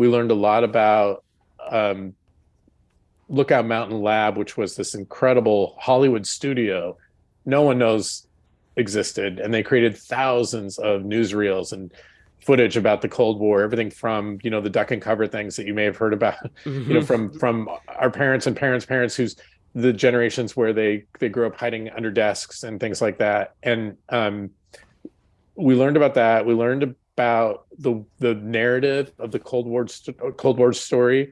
We learned a lot about um, Lookout Mountain Lab, which was this incredible Hollywood studio no one knows existed, and they created thousands of newsreels and footage about the Cold War, everything from you know the duck and cover things that you may have heard about, mm-hmm. you know, from from our parents and parents' parents who's the generations where they they grew up hiding under desks and things like that, and um, we learned about that. We learned about the the narrative of the Cold War Cold War story